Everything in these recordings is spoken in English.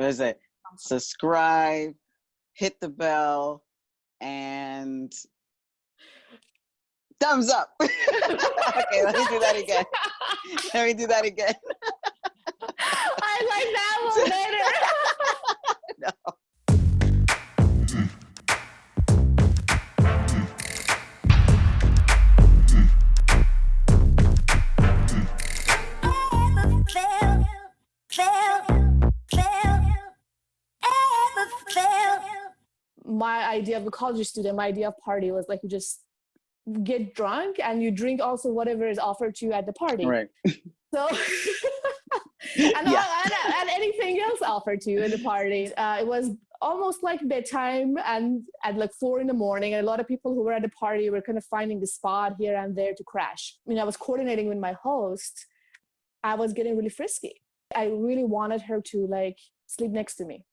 what is it? Subscribe, hit the bell, and thumbs up. okay, let me do that again. Let me do that again. I like that one better. no. My idea of a college student, my idea of party was like you just get drunk and you drink also whatever is offered to you at the party. Right. So, and, Yeah. all, and, and anything else offered to you in the party. Uh, it was almost like bedtime and at like four in the morning. And a lot of people who were at the party were kind of finding the spot here and there to crash. I mean, I was coordinating with my host. I was getting really frisky. I really wanted her to like sleep next to me.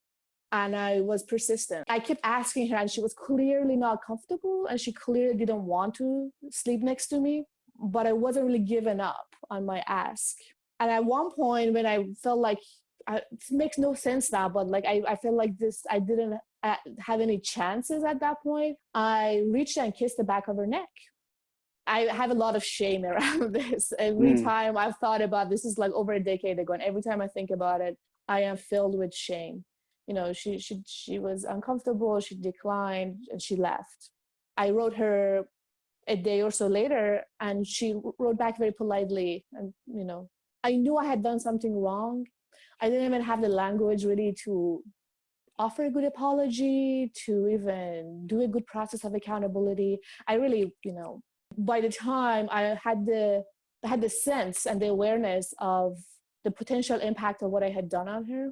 And I was persistent. I kept asking her, and she was clearly not comfortable, and she clearly didn't want to sleep next to me. But I wasn't really giving up on my ask. And at one point, when I felt like I, it makes no sense now, but like I, I felt like this, I didn't uh, have any chances at that point. I reached and kissed the back of her neck. I have a lot of shame around this. Every Mm. time I've thought about this is like over a decade ago, and every time I think about it, I am filled with shame. You know, she she she was uncomfortable. She declined and she left. I wrote her a day or so later, and she wrote back very politely. And you know, I knew I had done something wrong. I didn't even have the language really to offer a good apology, to even do a good process of accountability. I really, you know, by the time I had the I had the sense and the awareness of the potential impact of what I had done on her,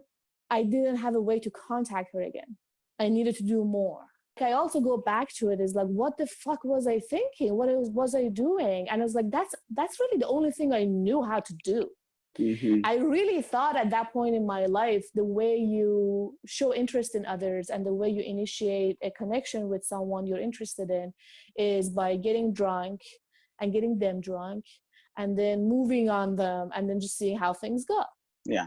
I didn't have a way to contact her again. I needed to do more. I also go back to it is like, what the fuck was I thinking? What was, was I doing? And I was like, that's that's really the only thing I knew how to do. Mhm. I really thought at that point in my life, the way you show interest in others and the way you initiate a connection with someone you're interested in is by getting drunk and getting them drunk and then moving on them and then just seeing how things go. Yeah.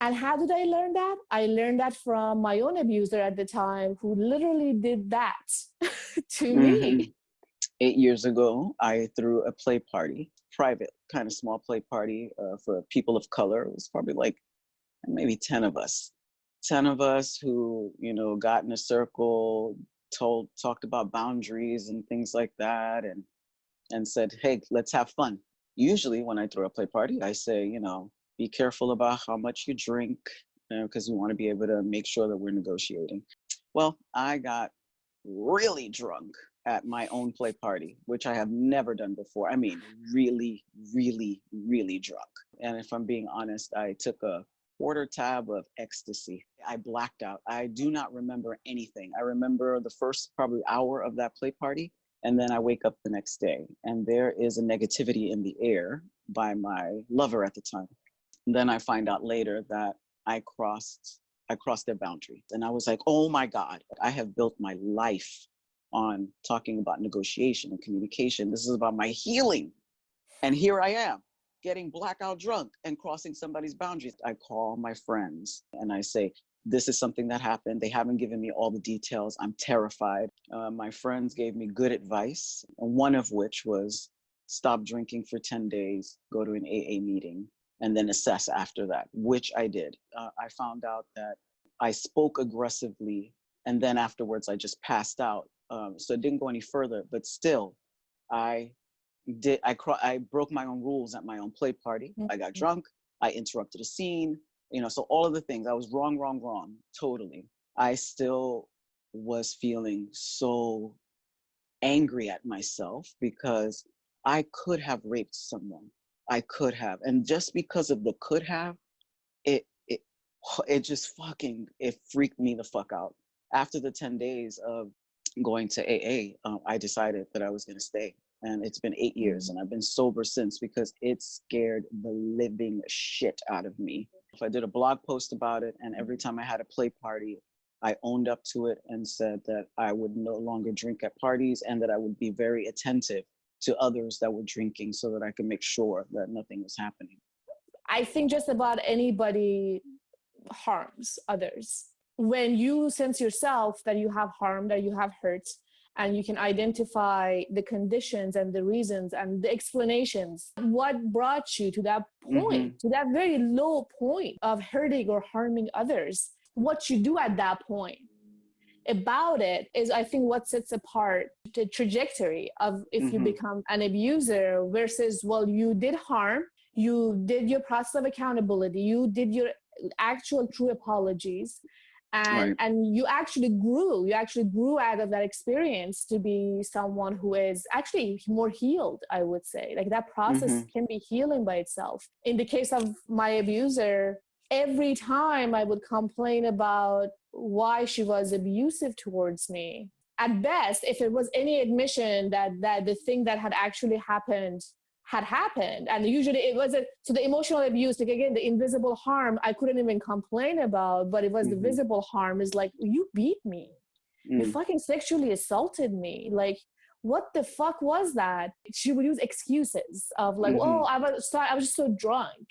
And how did I learn that? I learned that from my own abuser at the time who literally did that to me. Mhm. Eight years ago, I threw a play party, private, kind of small play party uh, for people of color. It was probably like maybe 10 of us. 10 of us who, you know, got in a circle, told, talked about boundaries and things like that, and and said, hey, let's have fun. Usually, when I throw a play party, I say, you know, be careful about how much you drink, because we want to be able to make sure that we're negotiating. Well, I got really drunk at my own play party, which I have never done before. I mean, really, really, really drunk. And if I'm being honest, I took a quarter tab of ecstasy. I blacked out. I do not remember anything. I remember the first probably hour of that play party, and then I wake up the next day, and there is a negativity in the air by my lover at the time. And then I find out later that I crossed I crossed their boundary. And I was like, oh my God, I have built my life on talking about negotiation and communication. This is about my healing. And here I am getting blackout drunk and crossing somebody's boundaries. I call my friends and I say, this is something that happened. They haven't given me all the details. I'm terrified. Uh, my friends gave me good advice, one of which was stop drinking for 10 days, go to an AA meeting, and then assess after that, which I did. Uh, I found out that I spoke aggressively, and then afterwards I just passed out. Um, so it didn't go any further, but still, I did. I I broke my own rules at my own play party. I got Mhm. drunk. I interrupted a scene. You know, so all of the things I was wrong, wrong, wrong. Totally. I still was feeling so angry at myself because I could have raped someone. I could have. And just because of the could have, it it it just fucking it freaked me the fuck out. After the 10 days of going to AA, um, I decided that I was gonna stay. And it's been eight years and I've been sober since because it scared the living shit out of me. If I did a blog post about it, and every time I had a play party, I owned up to it and said that I would no longer drink at parties and that I would be very attentive to others that were drinking so that I could make sure that nothing was happening. I think just about anybody harms others. When you sense yourself that you have harm, that you have hurt, and you can identify the conditions and the reasons and the explanations, what brought you to that mm-hmm. point, to that very low point of hurting or harming others, what you do at that point about it is i think what sets apart the trajectory of if you Mhm. become an abuser versus well you did harm you did your process of accountability you did your actual true apologies and Right. and you actually grew you actually grew out of that experience to be someone who is actually more healed i would say like that process Mhm. can be healing by itself in the case of my abuser every time i would complain about why she was abusive towards me at best if it was any admission that that the thing that had actually happened had happened and usually it wasn't so the emotional abuse like again the invisible harm i couldn't even complain about but it was Mhm. the visible harm is like you beat me you Mm. fucking sexually assaulted me like what the fuck was that she would use excuses of like Mhm. oh i was sorry i was just so drunk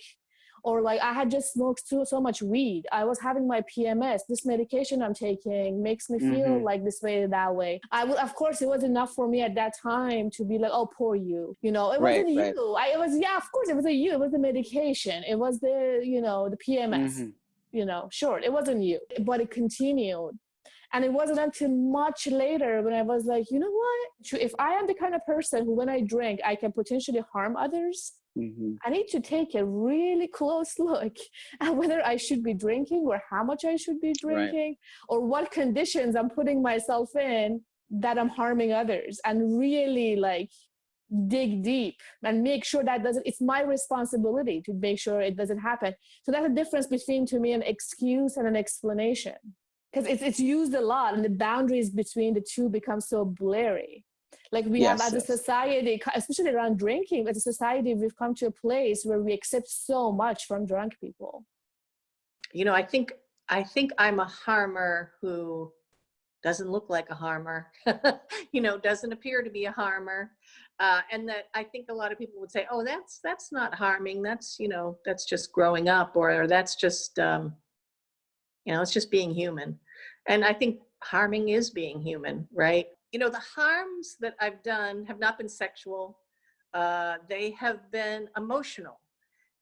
or like i had just smoked so, so much weed. I was having my pms this medication i'm taking makes me feel Mhm. like this way that way. I would of course it was enough for me at that time to be like oh poor you you know? It Right, wasn't right. you. I, it was yeah of course it wasn't you. It was the medication. It was the you know the pms Mhm. you know, sure, it wasn't you, but it continued. And it wasn't until much later when I was like, you know what? If I am the kind of person who, when I drink, I can potentially harm others, Mhm. I need to take a really close look at whether I should be drinking or how much I should be drinking or what conditions I'm putting myself in that I'm harming others and really like dig deep and make sure that doesn't it's my responsibility to make sure it doesn't happen so that's a difference between to me an excuse and an explanation because it's, it's used a lot and the boundaries between the two become so blurry like we have Yes, as a society especially around drinking as a society we've come to a place where we accept so much from drunk people you know, I think I think I'm a harmer who doesn't look like a harmer, you know, doesn't appear to be a harmer, uh, and that I think a lot of people would say, "Oh, that's that's not harming. That's you know, that's just growing up, or, or that's just um, you know, it's just being human." And I think harming is being human, right? You know, the harms that I've done have not been sexual; uh, they have been emotional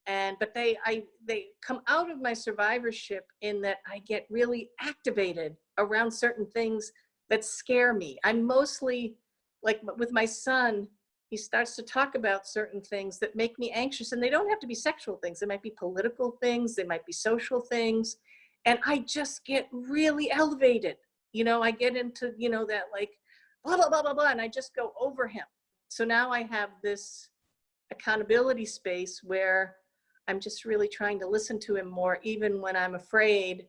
and but they i they come out of my survivorship in that i get really activated around certain things that scare me i'm mostly like with my son he starts to talk about certain things that make me anxious and they don't have to be sexual things they might be political things they might be social things and i just get really elevated you know i get into you know that like blah blah blah blah blah and i just go over him so now i have this accountability space where I'm just really trying to listen to him more, even when I'm afraid.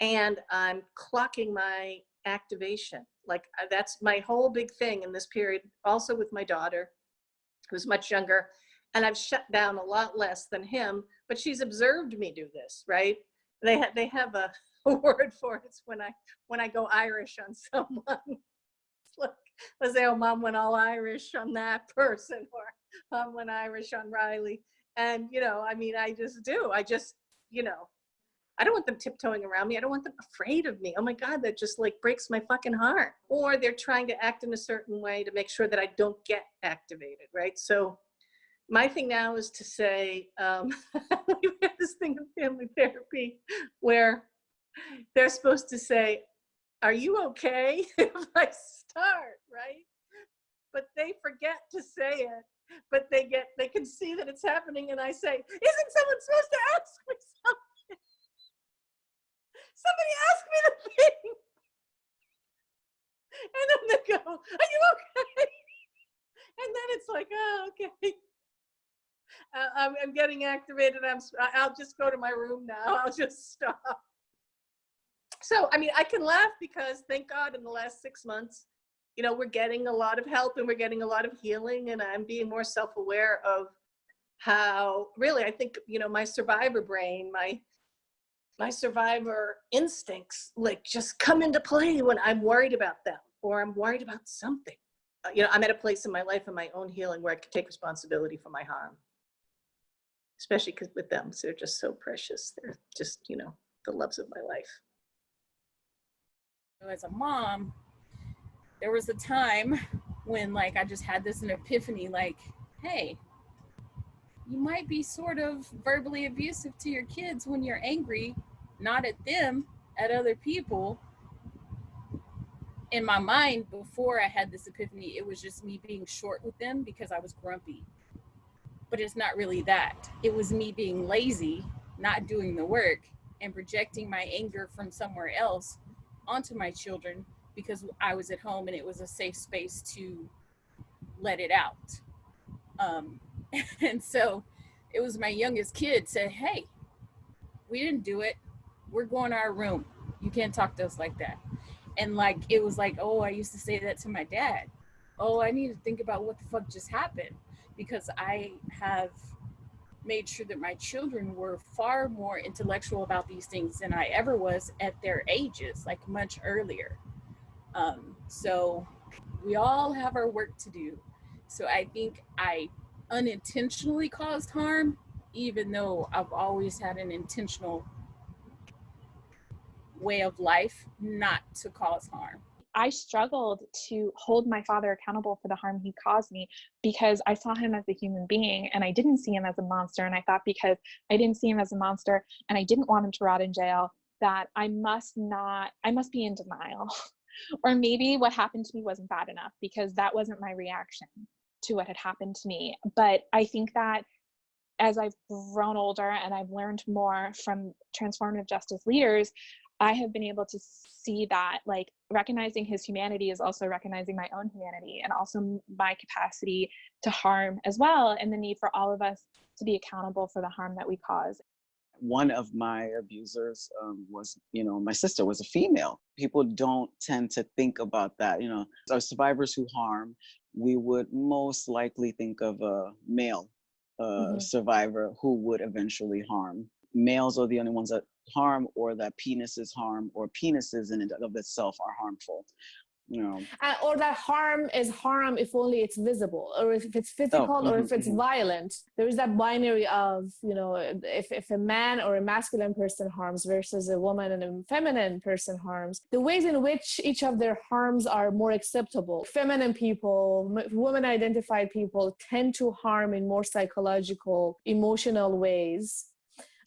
And I'm clocking my activation. Like uh, that's my whole big thing in this period, also with my daughter, who's much younger. And I've shut down a lot less than him, but she's observed me do this, right? They, ha- they have a, a word for it. It's when I, when I go Irish on someone. Like, let's say, oh, mom went all Irish on that person, or mom went Irish on Riley. And you know i mean i just do. I just you know i don't want them tiptoeing around me. I don't want them afraid of me. Oh my god that just like breaks my fucking heart. Or they're trying to act in a certain way to make sure that i don't get activated right? So my thing now is to say um we have this thing in family therapy where they're supposed to say are you okay? If i start right? But they forget to say it but they get they can see that it's happening and i say isn't someone supposed to ask me something? Somebody ask me the thing. And then they go are you okay? And then it's like oh okay I'm, I'm getting activated i'm i'll just go to my room now i'll just stop so i mean i can laugh because thank god in the last six months you know, we're getting a lot of help and we're getting a lot of healing and I'm being more self-aware of how really I think, you know, my survivor brain, my my survivor instincts like just come into play when I'm worried about them or I'm worried about something. Uh, you know, I'm at a place in my life in my own healing where I can take responsibility for my harm. Especially because with them, 'cause they're just so precious. They're just, you know, the loves of my life. as a mom, there was a time when like I just had this an epiphany like, hey, you might be sort of verbally abusive to your kids when you're angry, not at them, at other people. In my mind, before I had this epiphany, it was just me being short with them because I was grumpy. But it's not really that. It was me being lazy, not doing the work, and projecting my anger from somewhere else onto my children because I was at home and it was a safe space to let it out. Um, and so it was my youngest kid said, Hey, we didn't do it. We're going to our room. You can't talk to us like that. And like, it was like, Oh, I used to say that to my dad. Oh, I need to think about what the fuck just happened because I have made sure that my children were far more intellectual about these things than I ever was at their ages, like much earlier. Um, so we all have our work to do. So I think I unintentionally caused harm, even though I've always had an intentional way of life not to cause harm. I struggled to hold my father accountable for the harm he caused me because I saw him as a human being and I didn't see him as a monster. And I thought because I didn't see him as a monster and I didn't want him to rot in jail, that I must not, I must be in denial. or maybe what happened to me wasn't bad enough because that wasn't my reaction to what had happened to me. But I think that as I've grown older and I've learned more from transformative justice leaders, I have been able to see that like recognizing his humanity is also recognizing my own humanity and also my capacity to harm as well and the need for all of us to be accountable for the harm that we cause. One of my abusers um, was, you know, my sister was a female. People don't tend to think about that. You know, our survivors who harm, we would most likely think of a male uh, Mm-hmm. survivor who would eventually harm. Males are the only ones that harm or that penises harm or penises in and of itself are harmful. You know, Uh, or that harm is harm if only it's visible or if it's physical or mhm, if it's mhm. violent there is that binary of you know if, if a man or a masculine person harms versus a woman and a feminine person harms the ways in which each of their harms are more acceptable feminine people m- women identified people tend to harm in more psychological emotional ways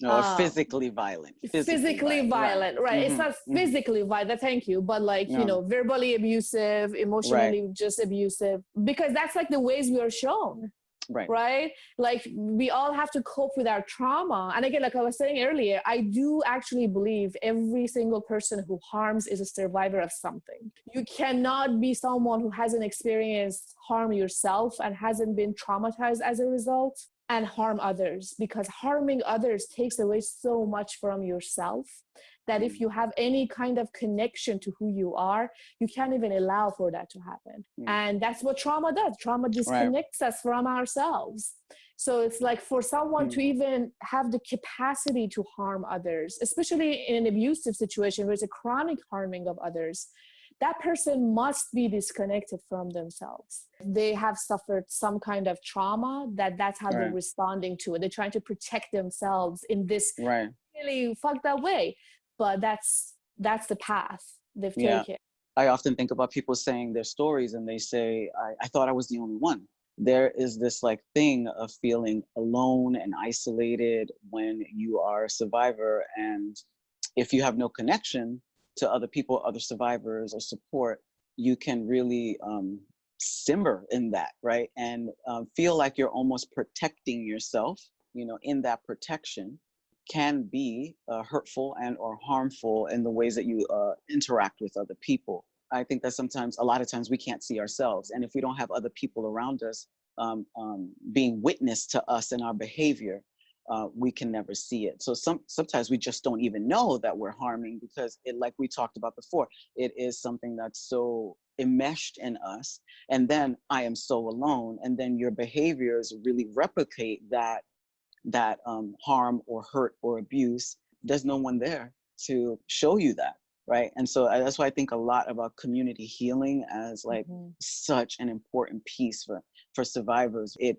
or Uh, physically violent. physically, violent, right, it's Mhm, not mhm. physically violent thank you but like Yeah. you know verbally abusive emotionally just abusive because that's like the ways we are shown Right. right like we all have to cope with our trauma and again like i was saying earlier i do actually believe every single person who harms is a survivor of something you cannot be someone who hasn't experienced harm yourself and hasn't been traumatized as a result and harm others because harming others takes away so much from yourself that if Mm. you have any kind of connection to who you are you can't even allow for that to happen. Mm. and that's what trauma does. Trauma disconnects us from ourselves. So it's like for someone to even have the capacity to harm others especially in an abusive situation where it's a chronic harming of others that person must be disconnected from themselves they have suffered some kind of trauma that that's how they're responding to it they're trying to protect themselves in this Right. really fucked up way but that's that's the path they've Yeah. taken I often think about people saying their stories and they say, I, I thought I was the only one. There is this like thing of feeling alone and isolated when you are a survivor. And if you have no connection to other people, other survivors or support, you can really um, simmer in that, right? And um, feel like you're almost protecting yourself, you know, in that protection can be uh, hurtful and or harmful in the ways that you uh, interact with other people. I think that sometimes, a lot of times, we can't see ourselves, and if we don't have other people around us um, um, being witness to us and our behavior, uh, we can never see it. So some sometimes we just don't even know that we're harming because it, like we talked about before, it is something that's so enmeshed in us. And then I am so alone, and then your behaviors really replicate that that um, harm or hurt or abuse, there's no one there to show you that, right? And so uh, that's why I think a lot about community healing as like Mhm. such an important piece for for survivors. It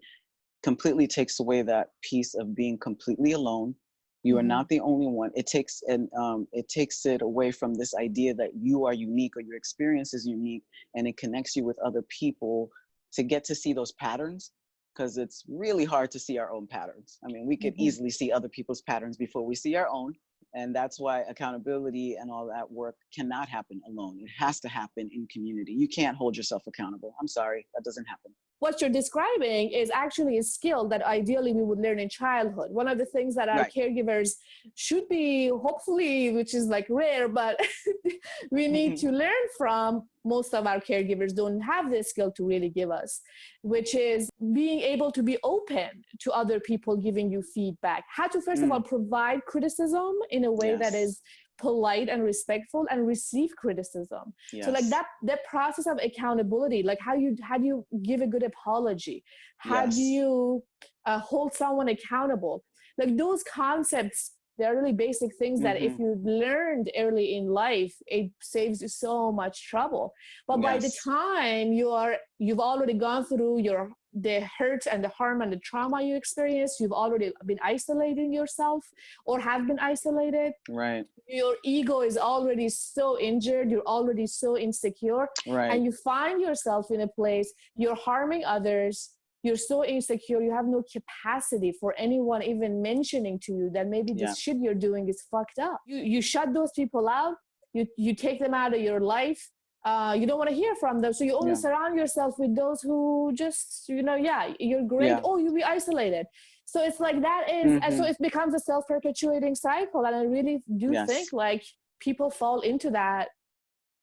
completely takes away that piece of being completely alone You are Mhm. not the only one. It takes and um, it takes it away from this idea that you are unique or your experience is unique, and it connects you with other people to get to see those patterns. Because it's really hard to see our own patterns. I mean, we could Mhm. easily see other people's patterns before we see our own, and that's why accountability and all that work cannot happen alone. It has to happen in community. You can't hold yourself accountable. I'm sorry, that doesn't happen. What you're describing is actually a skill that ideally we would learn in childhood. One of the things that our Right. caregivers should be, hopefully, which is like rare, but we need Mhm. to learn from. Most of our caregivers don't have this skill to really give us, which is being able to be open to other people giving you feedback. How to, first of Mm. all, provide criticism in a way that Yes. is polite and respectful and receive criticism. Yes. so like that that process of accountability like how you how do you give a good apology? How do you uh, hold someone accountable? Like those concepts they're really basic things that if Mhm. you learned early in life it saves you so much trouble. But by the time you are you've already gone through your the hurt and the harm and the trauma you experienced you've already been isolating yourself or have been isolated Right. your ego is already so injured you're already so insecure Right. and you find yourself in a place you're harming others you're so insecure you have no capacity for anyone even mentioning to you that maybe this Yeah. shit you're doing is fucked up you you shut those people out you you take them out of your life uh, you don't want to hear from them so you only Yeah. surround yourself with those who just you know yeah you're great Yeah. oh you'll be isolated so it's like that is and so Mhm. it becomes a self-perpetuating cycle and i really do Yes. think like people fall into that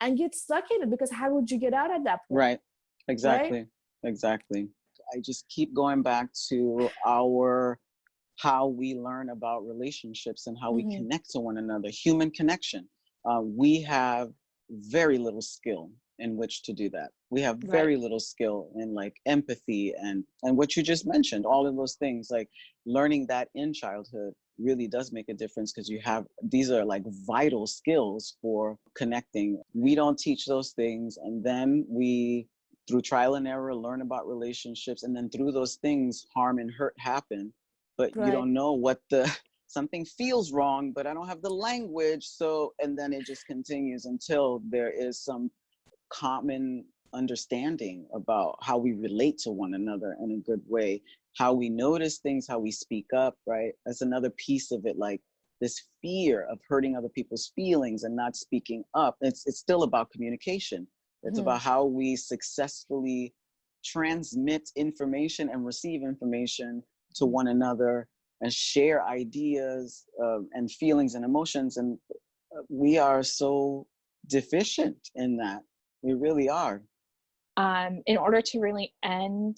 and get stuck in it because how would you get out at that point Right. Exactly. Exactly. I just keep going back to our how we learn about relationships and how Mhm. we connect to one another, human connection. Uh, we have very little skill in which to do that. We have Right. very little skill in like empathy and and what you just mentioned, all of those things. Like learning that in childhood really does make a difference because you have these are like vital skills for connecting. We don't teach those things, and then we through trial and error learn about relationships and then through those things harm and hurt happen but Right. you don't know what the something feels wrong but i don't have the language so and then it just continues until there is some common understanding about how we relate to one another in a good way how we notice things how we speak up right? That's another piece of it like this fear of hurting other people's feelings and not speaking up. It's it's still about communication. It's Mhm. about how we successfully transmit information and receive information to one another and share ideas um, and feelings and emotions and uh, we are so deficient in that we really are um, in order to really end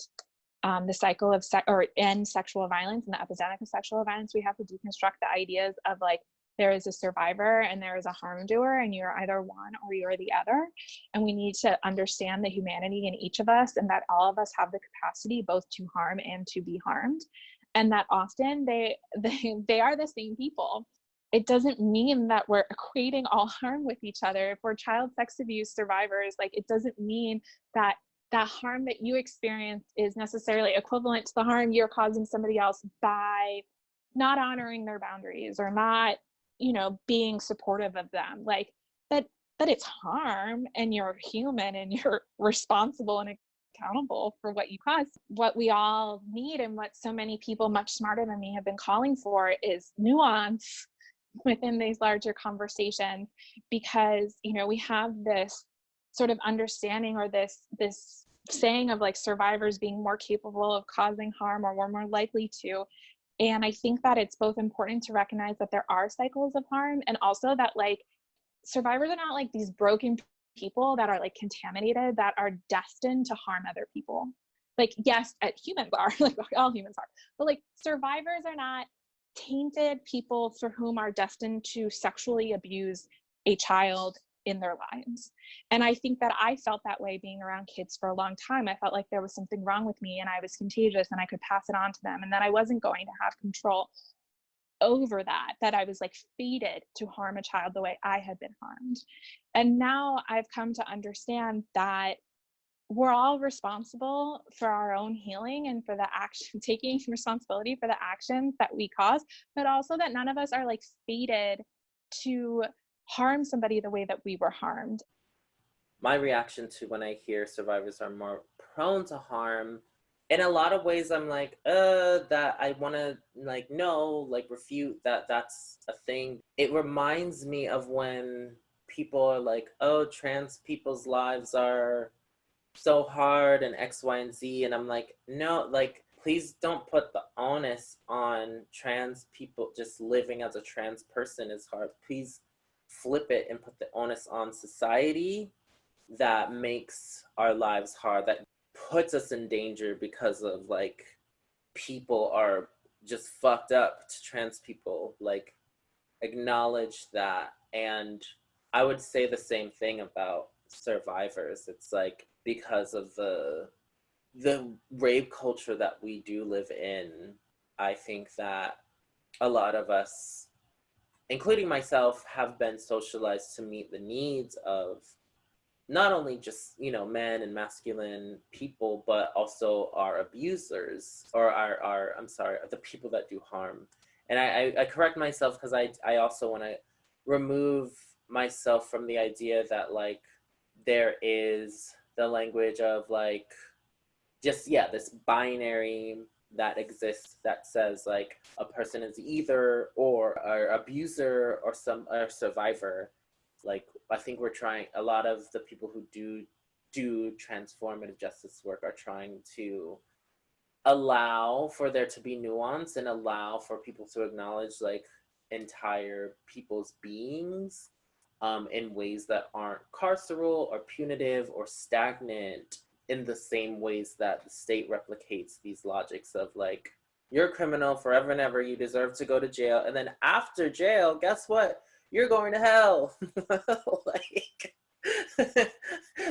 um, the cycle of or end sexual violence and the epidemic of sexual violence, we have to deconstruct the ideas of like there is a survivor and there is a harm doer, and you're either one or you're the other. And we need to understand the humanity in each of us and that all of us have the capacity both to harm and to be harmed. And that often they they, they are the same people it doesn't mean that we're equating all harm with each other. If we're child sex abuse survivors, like it doesn't mean that that harm that you experience is necessarily equivalent to the harm you're causing somebody else by not honoring their boundaries or not, you know, being supportive of them. Like that that it's harm and you're human and you're responsible and accountable for what you cause. What we all need and what so many people much smarter than me have been calling for is nuance within these larger conversations because you know we have this sort of understanding or this this saying of like survivors being more capable of causing harm or we're more likely to and i think that it's both important to recognize that there are cycles of harm and also that like survivors are not like these broken people that are like contaminated that are destined to harm other people like yes uh, humans are like all humans are but like survivors are not tainted people for whom are destined to sexually abuse a child in their lives. And I think that I felt that way being around kids for a long time. I felt like there was something wrong with me and I was contagious and I could pass it on to them and that I wasn't going to have control over that, that I was like fated to harm a child the way I had been harmed. And now I've come to understand that we're all responsible for our own healing and for the action taking responsibility for the actions that we cause but also that none of us are like fated to harm somebody the way that we were harmed my reaction to when I hear survivors are more prone to harm, in a lot of ways, I'm like, uh, that I want to like no, like refute that that's a thing. It reminds me of when people are like, oh, trans people's lives are so hard and X, Y, and Z, and I'm like, no, like please don't put the onus on trans people just living as a trans person is hard. Please flip it and put the onus on society that makes our lives hard that puts us in danger because of like people are just fucked up to trans people like acknowledge that. And i would say the same thing about survivors. It's like because of the the rape culture that we do live in i think that a lot of us including myself have been socialized to meet the needs of not only just you know men and masculine people but also our abusers or our, our i'm sorry the people that do harm. And i i, correct myself because i i also want to remove myself from the idea that like there is the language of like just yeah this binary that exists that says like a person is either or or abuser or some or survivor like I think we're trying a lot of the people who do do transformative justice work are trying to allow for there to be nuance and allow for people to acknowledge like entire people's beings um, in ways that aren't carceral or punitive or stagnant in the same ways that the state replicates these logics of like you're a criminal forever and ever you deserve to go to jail. And then after jail guess what you're going to hell. like,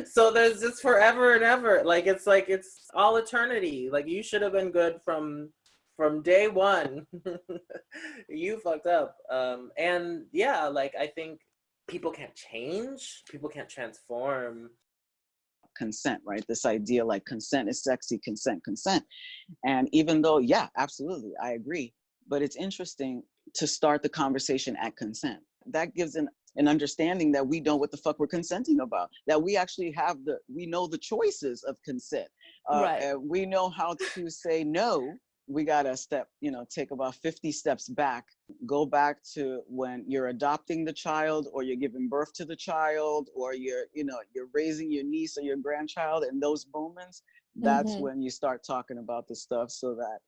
so there's just forever and ever. Like it's like it's all eternity. Like you should have been good from from day one. you fucked up. Um, and yeah, like I think people can't change. People can't transform consent, right? This idea like consent is sexy, consent, consent. And even though, yeah, absolutely, I agree. But it's interesting to start the conversation at consent that gives an an understanding that we know what the fuck we're consenting about that we actually have the we know the choices of consent uh, Right. we know how to say no we gotta step you know take about 50 steps back go back to when you're adopting the child or you're giving birth to the child or you're you know you're raising your niece or your grandchild in those moments that's Mhm. when you start talking about the stuff so that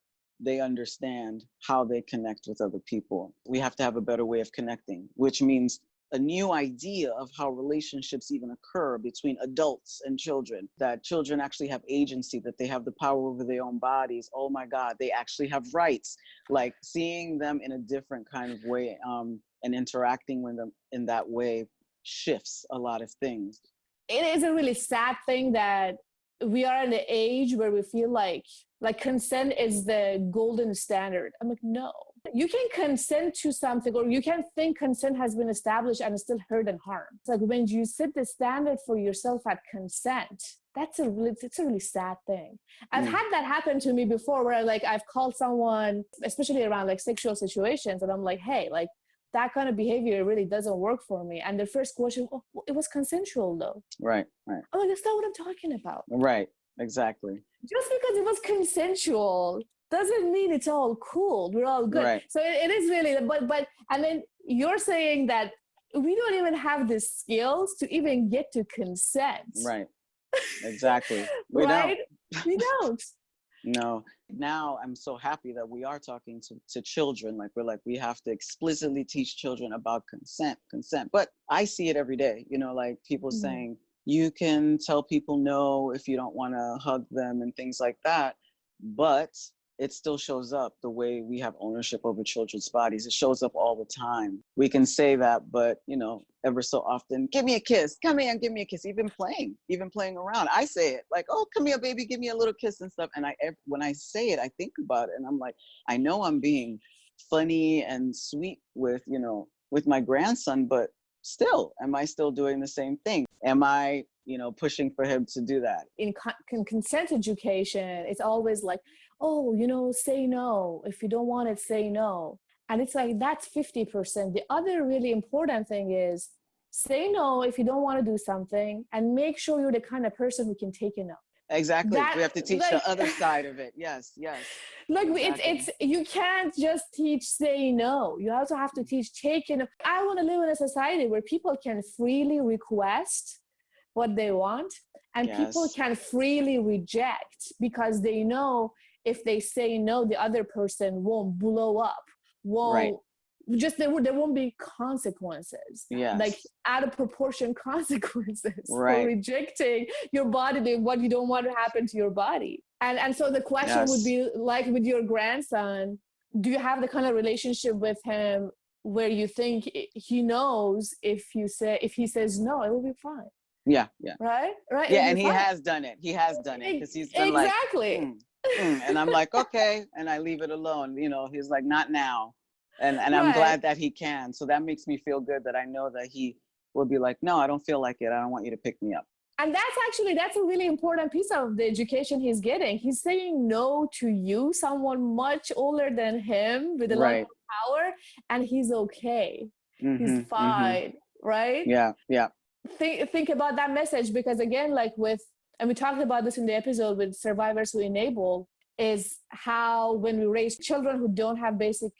they understand how they connect with other people. We have to have a better way of connecting, which means a new idea of how relationships even occur between adults and children, that children actually have agency, that they have the power over their own bodies. Oh my God, they actually have rights. Like seeing them in a different kind of way um, and interacting with them in that way shifts a lot of things. it is a really sad thing that we are in the age where we feel like like consent is the golden standard. I'm like, no. You can consent to something or you can think consent has been established and it's still hurt and harm. It's like when you set the standard for yourself at consent, that's a really it's a really sad thing. I've Mm. had that happen to me before where like I've called someone, especially around like sexual situations, and I'm like, hey, like that kind of behavior really doesn't work for me. And the first question, oh, it was consensual though. Right, right, I'm like, that's not what I'm talking about. right, exactly. Just because it was consensual doesn't mean it's all cool. We're all good. Right. So it, it is really, but but and then you're saying that we don't even have the skills to even get to consent. Right, exactly. We don't. we don't. No, now I'm so happy that we are talking to, to children. Like, we're like, we have to explicitly teach children about consent, consent. But I see it every day, you know, like people Mhm. saying, you can tell people no if you don't want to hug them and things like that. But it still shows up the way we have ownership over children's bodies. It shows up all the time. We can say that, but you know, ever so often, give me a kiss, come here and give me a kiss. Even playing, even playing around. I say it like, oh, come here, baby, give me a little kiss and stuff. And I, when I say it, I think about it, and I'm like, I know I'm being funny and sweet with, you know, with my grandson, but still, am I still doing the same thing? am I, you know, pushing for him to do that? in, con- consent education, it's always like, oh, you know, say no. If you don't want it, say no. And it's like that's 50%. The other really important thing is say no if you don't want to do something and make sure you're the kind of person who can take a no. Exactly. That- we have to teach like- the other side of it. Yes, yes. Like Exactly. it's it's you can't just teach say no. You also have to teach taking. I want to live in a society where people can freely request what they want and people can freely reject because they know if they say no the other person won't blow up won't just there, won't- there won't be consequences Yes. like out of proportion consequences for rejecting your body what you don't want to happen to your body and and so the question would be like with your grandson do you have the kind of relationship with him where you think he knows if you say if he says no it will be fine Yeah, yeah. right right Yeah, and he fine. has done it. He has done it because he's been like, exactly "Mm, mm," and I'm like, okay, and I leave it alone. You know, he's like, not now, and and I'm glad that he can. So that makes me feel good that I know that he will be like, no, I don't feel like it. I don't want you to pick me up. and that's actually that's a really important piece of the education he's getting he's saying no to you someone much older than him with a lot of power and he's okay Mhm, he's mhm. fine right Yeah, yeah. think think about that message because again like with and we talked about this in the episode with survivors who enable is how when we raise children who don't have basic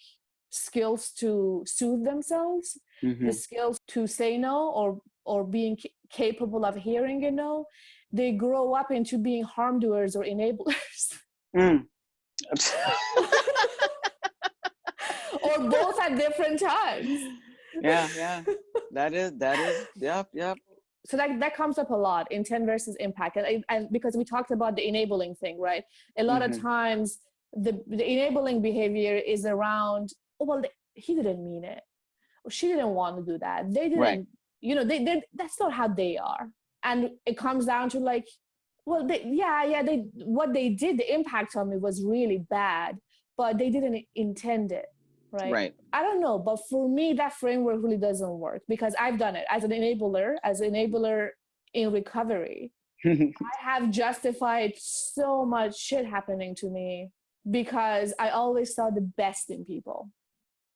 skills to soothe themselves mhm. the skills to say no or or being capable of hearing a no they grow up into being harm doers or enablers Mm. or both at different times yeah, yeah. That is that is. Yep, yep. so that that comes up a lot in intent versus impact and, and because we talked about the enabling thing right a lot Mhm. of times the, the enabling behavior is around oh well he didn't mean it or she didn't want to do that they didn't Right. you know they, they that's not how they are and it comes down to like well they, yeah yeah they what they did the impact on me was really bad but they didn't intend it right Right. I don't know, but for me, that framework really doesn't work because I've done it as an enabler, as an enabler in recovery. I have justified so much shit happening to me because I always saw the best in people.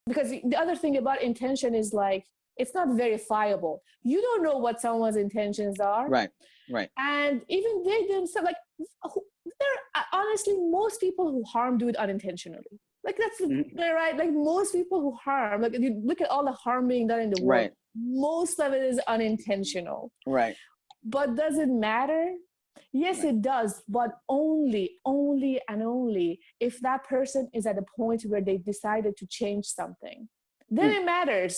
Because the other thing about intention is like, it's not verifiable. You don't know what someone's intentions are. right. Right. And even they themselves, like, there, honestly, most people who harm do it unintentionally. Like, that's the Mhm. right. Like, most people who harm, like, if you look at all the harm being done in the world, Right. most of it is unintentional. Right. But does it matter? Yes, it does, but only, only, and only if that person is at a point where they decided to change something. Then Mm. it matters.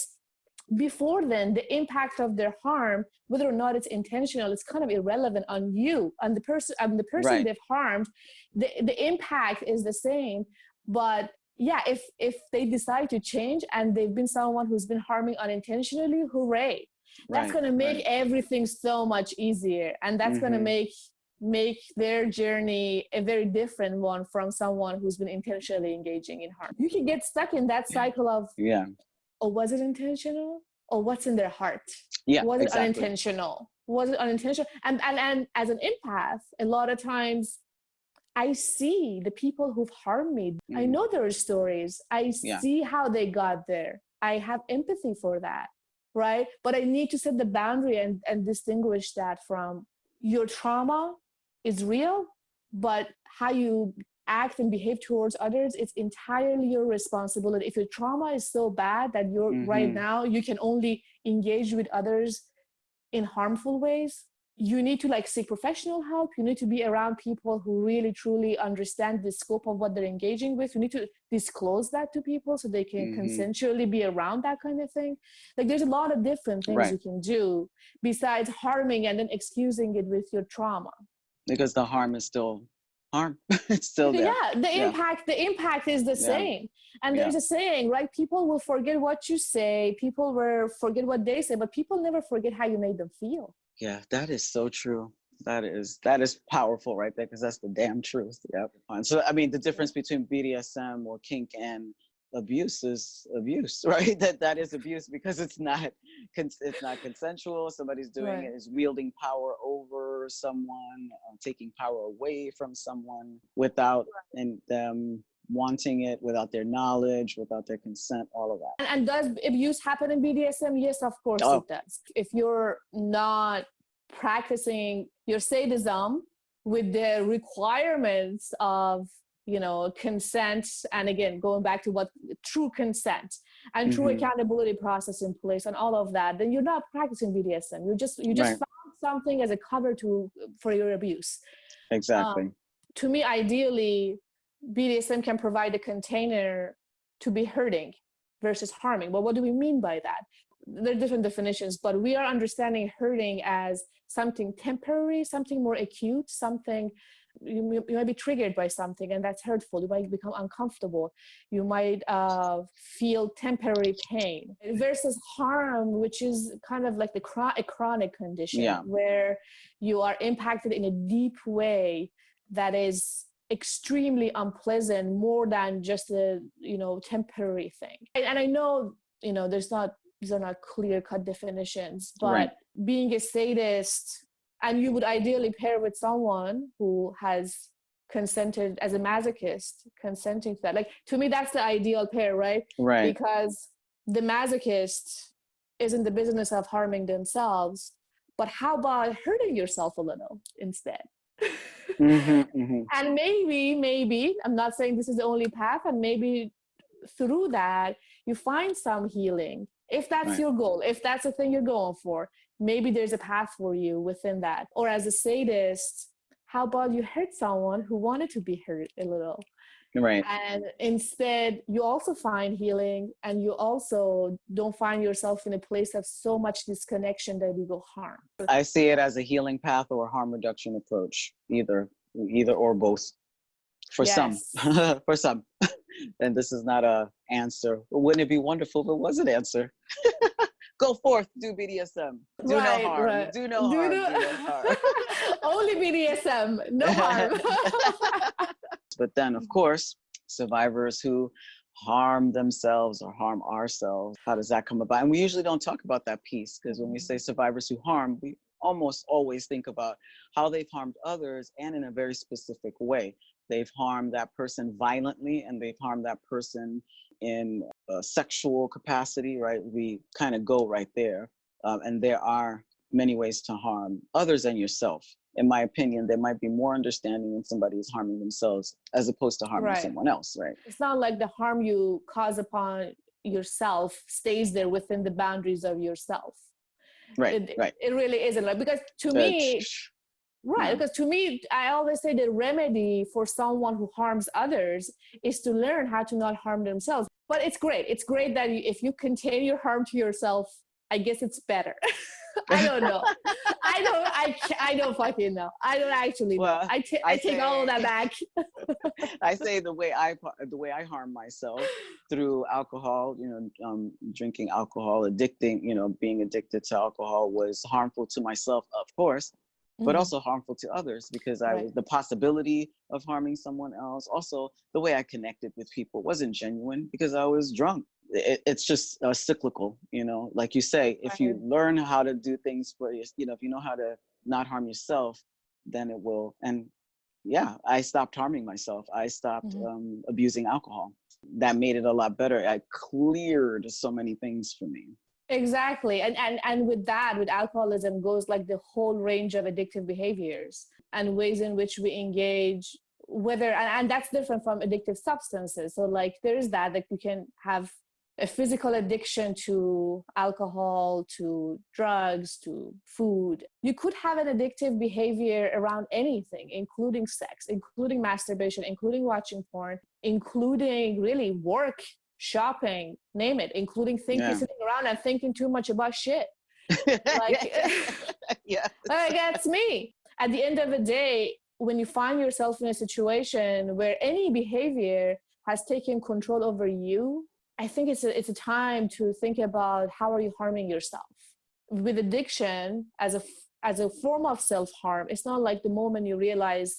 Before then, the impact of their harm, whether or not it's intentional, it's kind of irrelevant on you, on the person, on the person Right. they've harmed. The the impact is the same, but yeah, if if they decide to change and they've been someone who's been harming unintentionally, hooray! That's right, going to make right. everything so much easier and that's going to make make their journey a very different one from someone who's been intentionally engaging in harm you can get stuck in that cycle of Yeah. oh was it intentional or what's in their heart Yeah. was it exactly. unintentional was it unintentional and, and and as an empath a lot of times i see the people who've harmed me i Mhm. know their stories i Yeah. see how they got there i have empathy for that right but i need to set the boundary and, and distinguish that from your trauma is real but how you act and behave towards others it's entirely your responsibility if your trauma is so bad that you're right Mhm. now you can only engage with others in harmful ways you need to like seek professional help you need to be around people who really truly understand the scope of what they're engaging with you need to disclose that to people so they can Mhm. consensually be around that kind of thing like there's a lot of different things Right. you can do besides harming and then excusing it with your trauma Because the harm is still harm. it's still there. yeah the Yeah. impact the impact is the Yeah. same and there's a saying right people will forget what you say people will forget what they say but people never forget how you made them feel Yeah, that is so true. That is that is powerful right there because that's the damn truth. Yep. And so I mean the difference between BDSM or kink and abuse is abuse, right? That that is abuse because it's not cons- it's not consensual. Somebody's doing Right. it is wielding power over someone, uh, taking power away from someone without and them wanting it, without their knowledge, without their consent, all of that. And, and does abuse happen in BDSM? Yes, of course Oh. it does. If you're not practicing your sadism with the requirements of you know consent and again going back to what true consent and true Mhm. accountability process in place and all of that then you're not practicing bdsm you just you just Right. found something as a cover to for your abuse Exactly. to me ideally bdsm can provide a container to be hurting versus harming. But what do we mean by that? There are different definitions but we are understanding hurting as something temporary something more acute something you, you might be triggered by something and that's hurtful. You might become uncomfortable. You might uh, feel temporary pain versus harm which is kind of like the a chronic condition Yeah. where you are impacted in a deep way that is extremely unpleasant more than just a you know temporary thing and, and i know you know there's not these are not clear cut definitions but Right. being a sadist and you would ideally pair with someone who has consented as a masochist consenting to that like to me that's the ideal pair right Right. because the masochist is in the business of harming themselves but how about hurting yourself a little instead hmm hmm and maybe maybe i'm not saying this is the only path and maybe through that you find some healing. If that's Right. your goal if that's the thing you're going for maybe there's a path for you within that. Or as a sadist how about you hurt someone who wanted to be hurt a little Right. and instead you also find healing and you also don't find yourself in a place of so much disconnection that you go harm I see it as a healing path or a harm reduction approach, either, either or both. For some, for some, and this is not a answer. Wouldn't it be wonderful if it was an answer? Go forth, do BDSM. Do Right, no harm. right. Do no Do harm. no- Do no harm. only bdsm no harm but then, of course, survivors who harm themselves or harm ourselves, how does that come about? And we usually don't talk about that piece because when we say survivors who harm, we almost always think about how they've harmed others and in a very specific way. They've harmed that person violently and they've harmed that person in a sexual capacity, right? We kind of go right there. Um, and there are many ways to harm others and yourself. In my opinion, there might be more understanding when somebody is harming themselves as opposed to harming Right. someone else, right? it's not like the harm you cause upon yourself stays there within the boundaries of yourself Right, it, right. it really isn't like because to Uh, me right because to me i always say the remedy for someone who harms others is to learn how to not harm themselves but it's great it's great that you, if you contain your harm to yourself i guess it's better i don't know i don't I, I don't fucking know i don't actually know Well, i, ta- I I take all of that back I say the way I the way I harm myself through alcohol, you know, um, drinking alcohol, addicting, you know, being addicted to alcohol was harmful to myself, of course, but Mhm. also harmful to others because I Right. was the possibility of harming someone else. Also, the way I connected with people wasn't genuine because I was drunk. It, it's just uh, cyclical, you know. Like you say, if you learn how to do things for your, you know, if you know how to not harm yourself, then it will. And yeah, I stopped harming myself. I stopped Mhm. um, abusing alcohol. That made it a lot better. I cleared so many things for me. Exactly. And, and and with that, with alcoholism goes like the whole range of addictive behaviors and ways in which we engage whether and, and that's different from addictive substances. So like there is that that you can have a physical addiction to alcohol, to drugs, to food. You could have an addictive behavior around anything, including sex, including masturbation, including watching porn, including really work, shopping, name it, including thinking, Yeah. sitting around and thinking too much about shit. Like, yeah. like that's me. At the end of the day, when you find yourself in a situation where any behavior has taken control over you, I think it's a, it's a time to think about how are you harming yourself. With addiction as a as a form of self harm, it's not like the moment you realize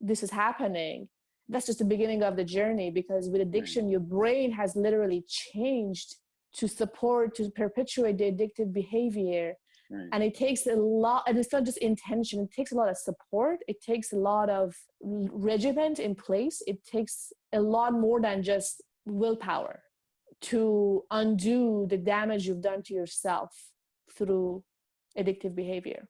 this is happening, that's just the beginning of the journey because with addiction your brain has literally changed to support to perpetuate the addictive behavior. Right. and it takes a lot and it's not just intention it takes a lot of support. It takes a lot of regiment in place. It takes a lot more than just willpower to undo the damage you've done to yourself through addictive behavior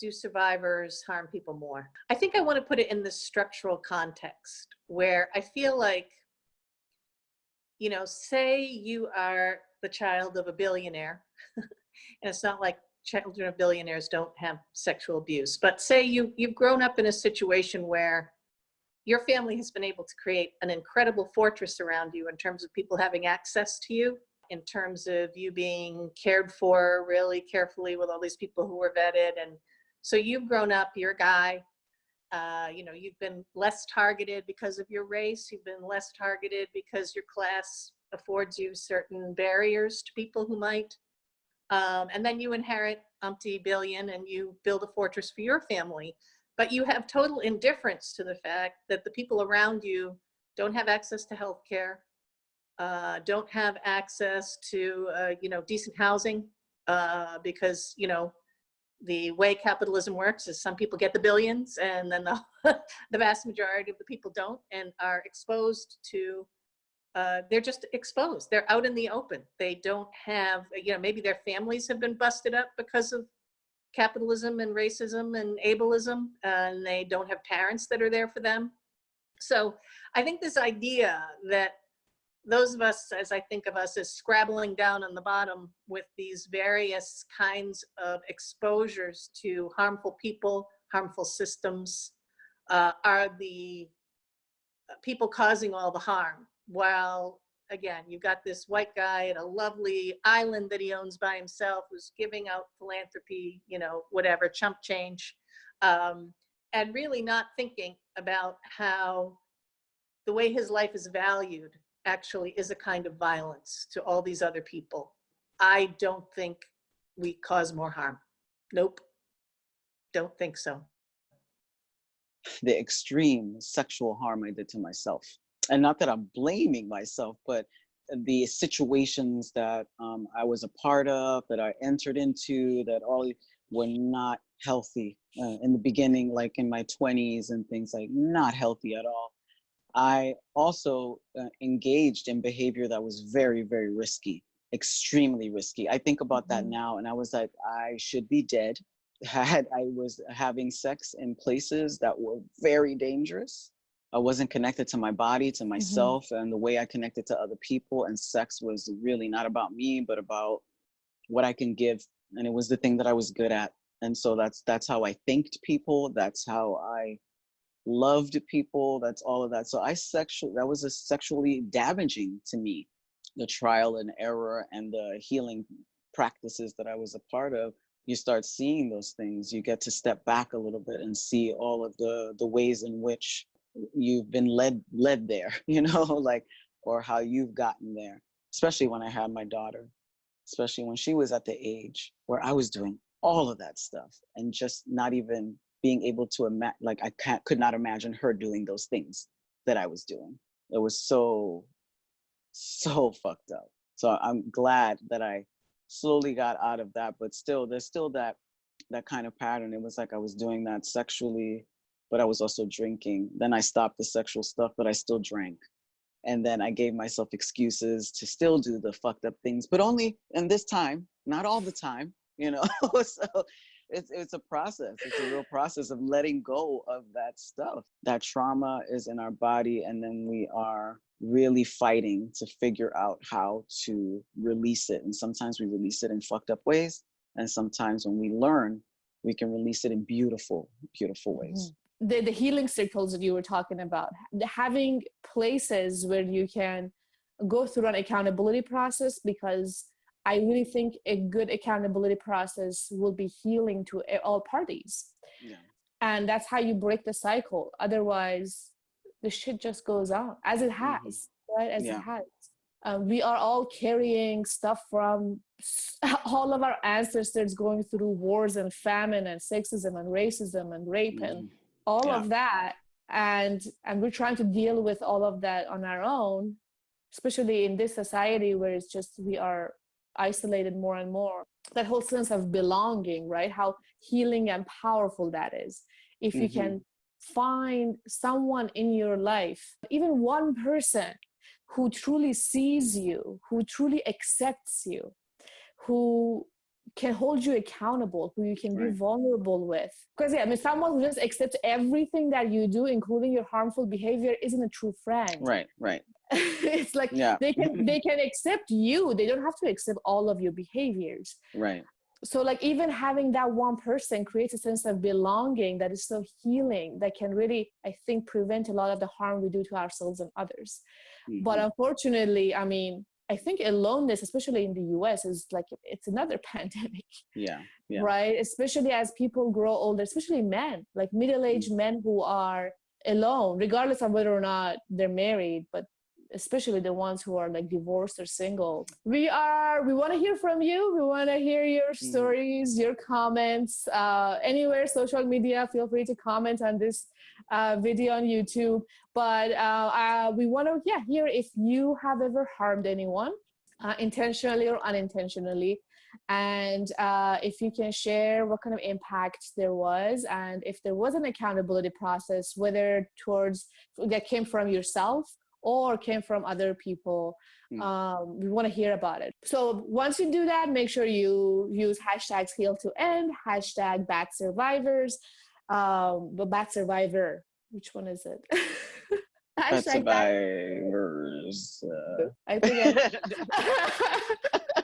do survivors harm people more? I think I want to put it in the structural context where I feel like, you know, say you are the child of a billionaire, and it's not like children of billionaires don't have sexual abuse, but say you, you've grown up in a situation where your family has been able to create an incredible fortress around you in terms of people having access to you, in terms of you being cared for really carefully with all these people who were vetted and so you've grown up, you're a guy, uh, you know, you've been less targeted because of your race, you've been less targeted because your class affords you certain barriers to people who might. Um, and then you inherit umpty billion and you build a fortress for your family. But you have total indifference to the fact that the people around you don't have access to health care, uh, don't have access to, uh, you know, decent housing uh, because, you know, the way capitalism works is some people get the billions and then the, the vast majority of the people don't and are exposed to uh, they're just exposed. They're out in the open. They don't have you know maybe their families have been busted up because of capitalism and racism and ableism and they don't have parents that are there for them so i think this idea that those of us, as I think of us, as scrabbling down on the bottom with these various kinds of exposures to harmful people, harmful systems, uh, are the people causing all the harm. While, again, you've got this white guy at a lovely island that he owns by himself who's giving out philanthropy, you know, whatever, chump change, um, and really not thinking about how the way his life is valued actually is a kind of violence to all these other people. I don't think we cause more harm. Nope. Don't think so. the extreme sexual harm I did to myself. And not that I'm blaming myself, but the situations that um, I was a part of, that I entered into, that all were not healthy uh, in the beginning, like in my 20s and things like not healthy at all. I also uh, engaged in behavior that was very, very risky, extremely risky. I think about that Mhm. now, and I was like, I should be dead. Had I was having sex in places that were very dangerous. I wasn't connected to my body, to mm-hmm. myself, and the way I connected to other people. And sex was really not about me, but about what I can give, and it was the thing that I was good at. And so that's that's how I thanked people. That's how I loved people that's all of that so i sexual that was a sexually damaging to me the trial and error and the healing practices that i was a part of you start seeing those things you get to step back a little bit and see all of the the ways in which you've been led led there you know like or how you've gotten there especially when i had my daughter especially when she was at the age where i was doing all of that stuff and just not even being able to imagine like i can't could not imagine her doing those things that i was doing. It was so so fucked up. So i'm glad that i slowly got out of that but still there's still that that kind of pattern. It was like i was doing that sexually but i was also drinking. Then i stopped the sexual stuff but i still drank. And then i gave myself excuses to still do the fucked up things but only in this time not all the time you know? So it's it's a process. It's a real process of letting go of that stuff. That trauma is in our body and then we are really fighting to figure out how to release it. And sometimes we release it in fucked up ways and sometimes when we learn we can release it in beautiful beautiful ways mm-hmm. The, the healing circles that you were talking about having places where you can go through an accountability process because i really think a good accountability process will be healing to all parties. Yeah. And that's how you break the cycle. Otherwise the shit just goes on as it has right? As Yeah. it has. Um, we are all carrying stuff from all of our ancestors going through wars and famine and sexism and racism and rape and Mhm. All Yeah. of that and and we're trying to deal with all of that on our own especially in this society where it's just we are isolated more and more that whole sense of belonging right how healing and powerful that is if you Mhm. can find someone in your life even one person who truly sees you who truly accepts you who can hold you accountable who you can be vulnerable with because yeah i mean someone who just accepts everything that you do including your harmful behavior isn't a true friend Right, right. it's like Yeah. they can they can accept you they don't have to accept all of your behaviors Right. so like even having that one person creates a sense of belonging that is so healing that can really i think prevent a lot of the harm we do to ourselves and others but Mhm. unfortunately i mean i think aloneness especially in the us is like it's another pandemic yeah. Yeah. right especially as people grow older especially men like middle-aged mm. men who are alone regardless of whether or not they're married but especially the ones who are like divorced or single. We are we want to hear from you. We want to hear your Mhm. stories your comments uh, anywhere social media feel free to comment on this uh, video on youtube. But uh, uh, we want to yeah hear if you have ever harmed anyone uh, intentionally or unintentionally. And uh, if you can share what kind of impact there was and if there was an accountability process whether towards that came from yourself or came from other people Mm. um, we want to hear about it so once you do that make sure you use hashtags heal to end hashtag bad survivors um, but bad survivor which one is it Bad- survivors. Uh, I think I-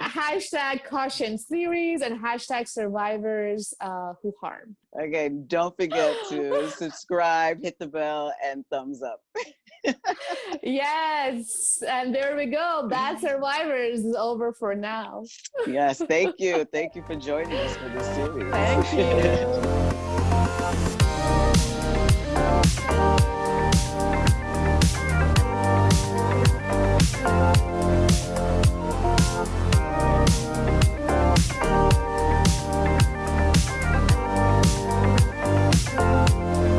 hashtag caution series and hashtag survivors uh, who harm. okay, don't forget to subscribe, hit the bell, and thumbs up. Yes, and there we go. Bad survivors is over for now. Yes, thank you. Thank you for joining us for this series. Thank you.